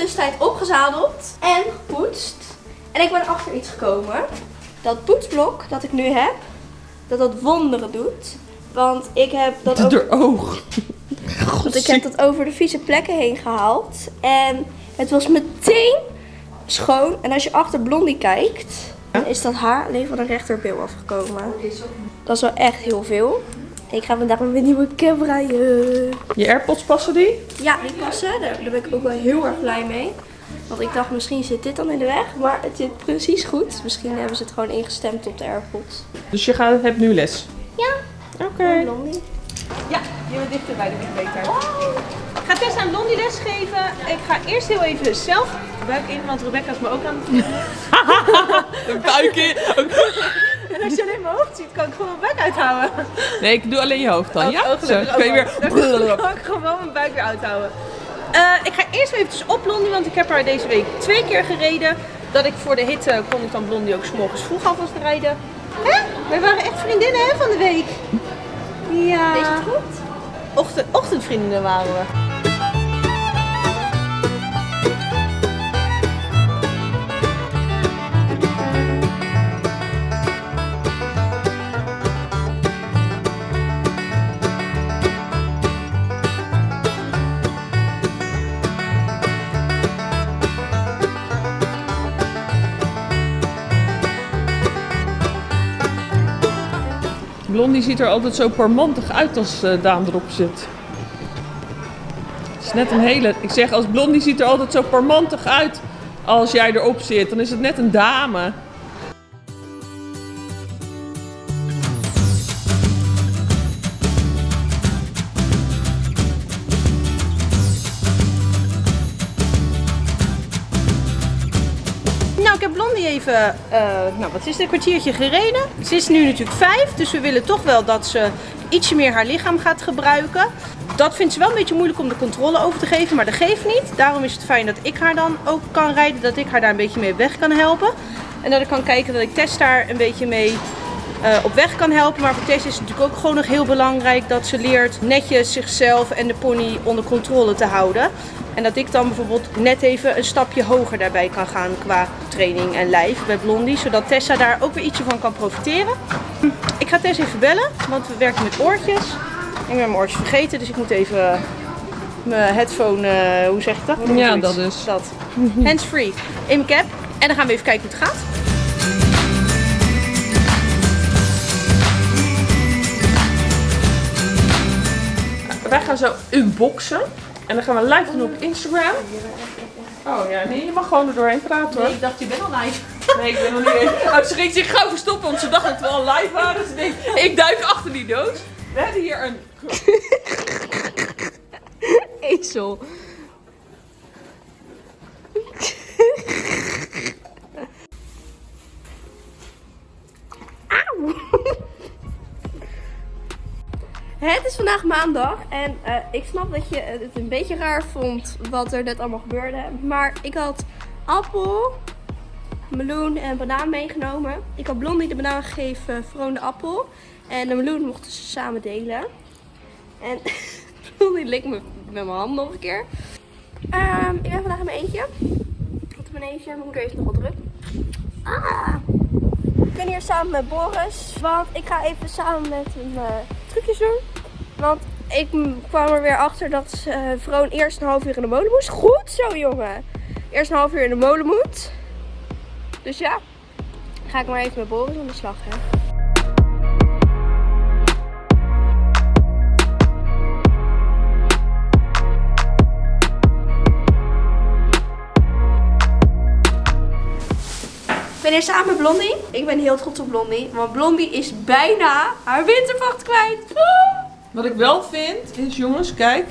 tussentijd opgezadeld en gepoetst. En ik ben achter iets gekomen. Dat poetsblok dat ik nu heb, dat dat wonderen doet. Want ik heb dat ook... Door oog. Want ik heb dat over de vieze plekken heen gehaald. En het was meteen schoon. En als je achter Blondie kijkt, dan is dat haar alleen van de rechterbil afgekomen. Dat is wel echt heel veel. Ik ga vandaag met mijn nieuwe camera. Je AirPods passen die? Ja, die passen. Daar, daar ben ik ook wel heel erg blij mee. Want ik dacht, misschien zit dit dan in de weg. Maar het zit precies goed. Misschien hebben ze het gewoon ingestemd op de AirPods. Dus je gaat, hebt nu les? Ja, Oké. Ja, je bent dichter bij de beter. Ik ga Tessa en Blondie lesgeven. Ik ga eerst heel even zelf buik in, want Rebecca is me ook aan het Een buik in. En als je alleen mijn hoofd ziet, kan ik gewoon mijn buik uithouden. Nee, ik doe alleen je hoofd dan. Ja? Oh, Zo, gelukkig kun je ook weer... Dan kan ik gewoon mijn buik weer uithouden. Eh, ik ga eerst even op Blondie, want ik heb haar deze week twee keer gereden. Dat ik voor de hitte kon ik dan Blondie ook 's morgens vroeg alvast rijden. Hè? Wij waren echt vriendinnen hè, van de week. Ja. Weet je het goed? Ochtend, ochtendvriendinnen waren we. Blondie ziet er altijd zo parmantig uit als eh, Daan erop zit. Het is net een hele... Ik zeg, als Blondie ziet er altijd zo parmantig uit als jij erop zit. Dan is het net een dame. Ik heb Blondie even, eh, nou wat is het, een kwartiertje gereden. Ze is nu natuurlijk vijf, dus we willen toch wel dat ze ietsje meer haar lichaam gaat gebruiken. Dat vindt ze wel een beetje moeilijk om de controle over te geven, maar dat geeft niet. Daarom is het fijn dat ik haar dan ook kan rijden, dat ik haar daar een beetje mee weg kan helpen. En dat ik kan kijken dat ik Tess daar een beetje mee eh, op weg kan helpen. Maar voor Tess is het natuurlijk ook gewoon nog heel belangrijk dat ze leert netjes zichzelf en de pony onder controle te houden. En dat ik dan bijvoorbeeld net even een stapje hoger daarbij kan gaan qua training en lijf bij Blondie. Zodat Tessa daar ook weer ietsje van kan profiteren. Ik ga Tess even bellen, want we werken met oortjes. Ik ben mijn oortjes vergeten, dus ik moet even mijn headphone, eh, hoe zeg ik dat? Ja, dat is. Dat. Hands free in mijn cap. En dan gaan we even kijken hoe het gaat. Wij gaan zo unboxen. En dan gaan we live doen op Instagram. Oh ja, nee, je mag gewoon er doorheen praten hoor. ik dacht, je bent al live. Nee, ik ben nog niet eens. Oh, ze ging zich gauw verstoppen, want ze dacht dat we al live waren. Ze denkt, ik duik achter die doos. We hebben hier een... Ezel. Het is vandaag maandag en eh, ik snap dat je het een beetje raar vond wat er net allemaal gebeurde. Maar ik had appel, meloen en banaan meegenomen. Ik had Blondie de banaan gegeven, Vroon de appel. En de meloen mochten ze samen delen. En Blondie likt me met mijn hand nog een keer. Ehm, ik ben vandaag in mijn eentje. Op mijn eentje. Mijn moeder heeft nog wel druk. Ah. Ik ben hier samen met Boris. Want ik ga even samen met hem eh, trucjes doen. Want ik kwam er weer achter dat uh, Vroon eerst een half uur in de molen moest. Goed zo, jongen. Eerst een half uur in de molen moet. Dus ja, ga ik maar even met Boris aan de slag. Hè. Ben hier samen met Blondie. Ik ben heel trots op Blondie. Want Blondie is bijna haar wintervacht kwijt. Wat ik wel vind, is jongens, kijk,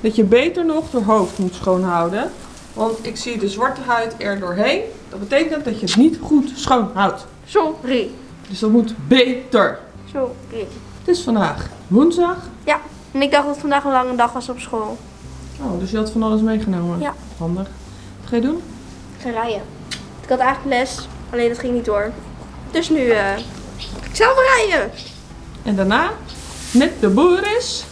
dat je beter nog de hoofd moet schoonhouden. Want ik zie de zwarte huid er doorheen. Dat betekent dat je het niet goed schoonhoudt. Sorry. Dus dat moet beter. Sorry. Het is vandaag woensdag. Ja, en ik dacht dat het vandaag een lange dag was op school. Oh, dus je had van alles meegenomen. Ja. Handig. Wat ga je doen? Ik ga rijden. Ik had eigenlijk les, alleen dat ging niet door. Dus nu eh ga ik zelf rijden. En daarna, met de Boris,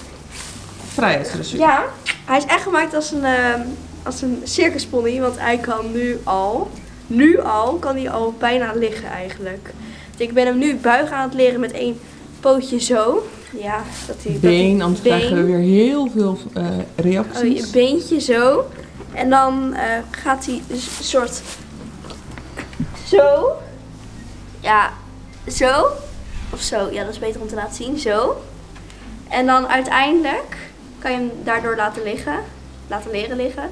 vrijheidsdressuur. Ja, hij is echt gemaakt als een, eh, als een circuspony, want hij kan nu al, nu al, kan hij al bijna liggen eigenlijk. Dus ik ben hem nu buigen aan het leren met één pootje zo. Ja, dat hij... Been, anders krijgen we weer heel veel eh, Oh, reacties. je beentje zo. En dan eh, gaat hij dus een soort zo. Ja, zo. Of zo. Ja, dat is beter om te laten zien. Zo. En dan uiteindelijk kan je hem daardoor laten liggen. Laten leren liggen.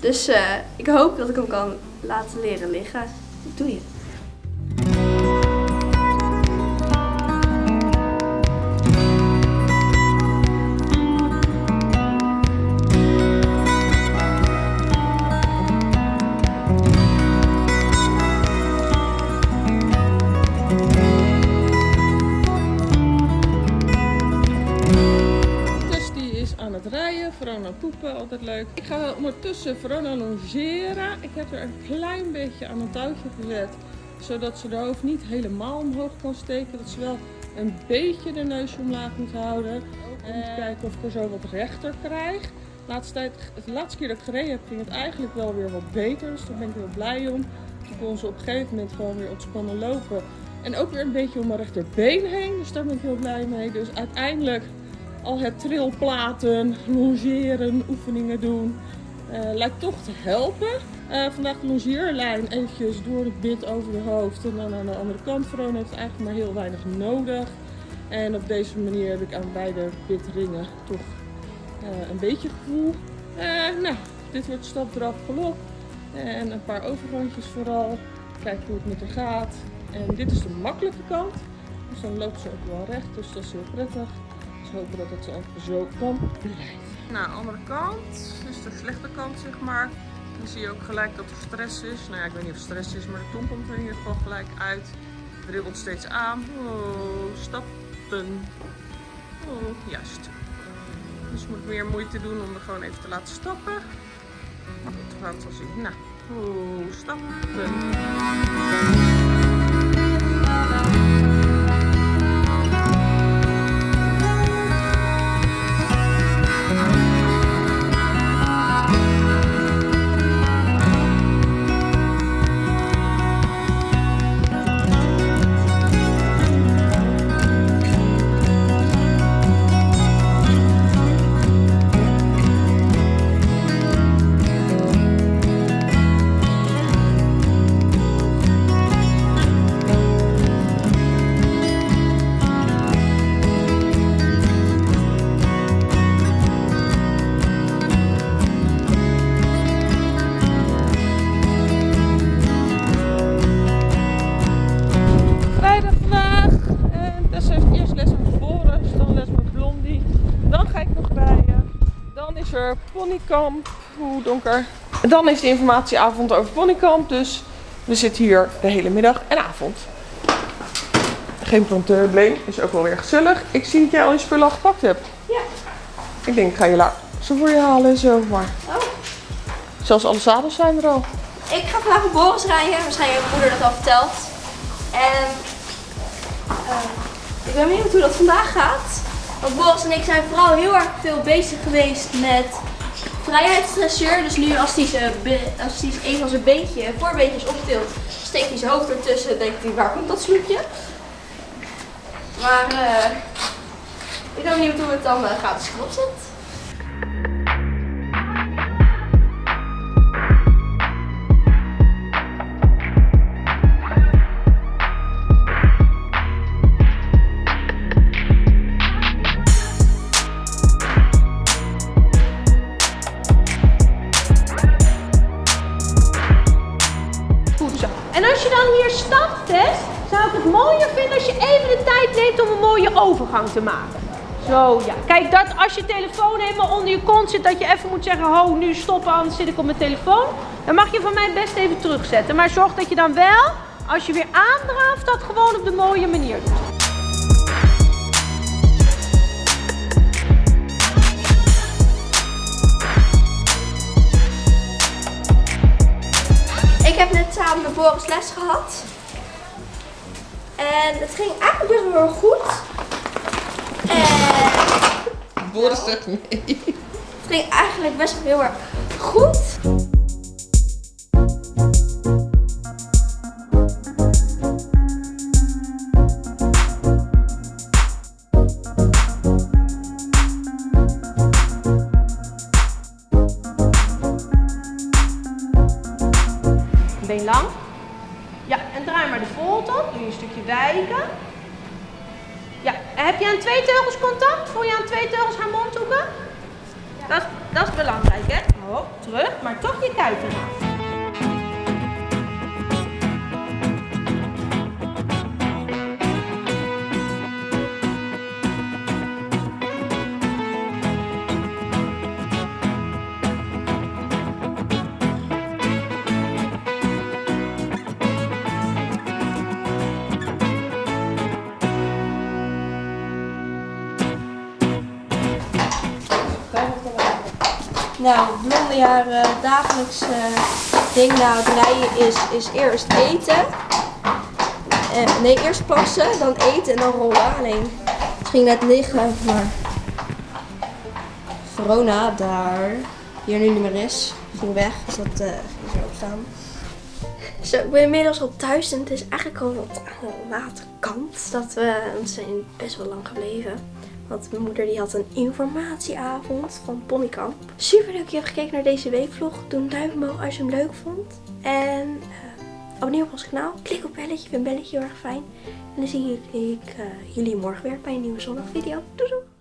Dus eh, ik hoop dat ik hem kan laten leren liggen. Doe je. Altijd leuk. Ik ga ondertussen Verona longeren. Ik heb er een klein beetje aan een touwtje gezet, zodat ze de hoofd niet helemaal omhoog kan steken. Dat ze wel een beetje de neus omlaag moet houden. Ook om te kijken of ik er zo wat rechter krijg. Laatste tijd, de laatste keer dat ik gereden heb, ging het eigenlijk wel weer wat beter. Dus daar ben ik heel blij om. Toen kon ze op een gegeven moment gewoon weer ontspannen lopen. En ook weer een beetje om mijn rechterbeen heen. Dus daar ben ik heel blij mee. Dus uiteindelijk al het trilplaten, longeren, oefeningen doen, eh, lijkt toch te helpen. Eh, vandaag de longeerlijn eventjes door het bit over de hoofd en dan aan de andere kant. Verona heeft eigenlijk maar heel weinig nodig. En op deze manier heb ik aan beide bitringen toch eh, een beetje gevoel. Nou, dit wordt stap, draf, galop. En een paar overgangjes vooral. Kijken hoe het met haar gaat. En dit is de makkelijke kant. Dus dan loopt ze ook wel recht, dus dat is heel prettig. Hopen dat het zo kan blijven. Nou, andere kant, dus de slechte kant zeg maar. Dan zie je ook gelijk dat er stress is. Nou ja, ik weet niet of stress is, maar de tong komt er in ieder geval gelijk uit. Dribbelt steeds aan. Oh, stappen. Oh, juist. Dus moet ik meer moeite doen om er gewoon even te laten stappen. Maar goed, we het wel zien. Nou, oh, stappen. Ponykamp. Hoe donker. En dan is de informatieavond over ponykamp. Dus we zitten hier de hele middag en avond. Geen probleem, is ook wel weer gezellig. Ik zie dat jij al je spullen al gepakt hebt. Ja. Ik denk, ik ga je zo voor je halen en zo. Maar Oh. zelfs alle zadels zijn er al. Ik ga vandaag op Boris rijden. Waarschijnlijk heeft mijn moeder dat al verteld. En eh, ik ben benieuwd hoe dat vandaag gaat. Want Boris en ik zijn vooral heel erg veel bezig geweest met vrijheidsdressuur. Dus nu als hij, als een van zijn beentje, voorbeentjes optilt, steekt hij zijn hoofd ertussen en denkt hij waar komt dat snoepje. Maar eh, ik ben benieuwd hoe het dan eh, gaat als zit. Te maken. Zo, ja. Kijk, dat als je telefoon helemaal onder je kont zit, dat je even moet zeggen, ho, nu stoppen, anders zit ik op mijn telefoon. Dan mag je van mij best even terugzetten. Maar zorg dat je dan wel, als je weer aandraaft, dat gewoon op de mooie manier doet. Ik heb net samen met Boris les gehad. En het ging eigenlijk best wel goed. En Boris zegt nee. het ging eigenlijk best wel heel erg goed. Been lang. Ja, en draai maar de volte op. Doe je een stukje wijken. Heb je aan twee teugels contact? Voel je aan twee teugels haar mondhoeken? Dat, is- dat is belangrijk, hè? Oh, terug, maar toch je kuiten Nou, blonde haar eh, dagelijks ding na het rijden is, is eerst eten. Eh, nee, eerst plassen, dan eten en dan rollen. Alleen, het ging net liggen, maar Verona, daar hier nu niet meer is, ging weg. Dus dat eh ging zo opstaan. Zo, ik ben inmiddels al thuis en het is eigenlijk al wat aan de late kant. Dat we, we zijn best wel lang gebleven. Want mijn moeder die had een informatieavond van Ponykamp. Super leuk dat je hebt gekeken naar deze weekvlog. Doe een duimpje omhoog als je hem leuk vond. En eh, abonneer op ons kanaal. Klik op belletje. Ik vind belletje heel erg fijn. En dan zie ik, eh, jullie morgen weer bij een nieuwe zondagvideo. Doei doei!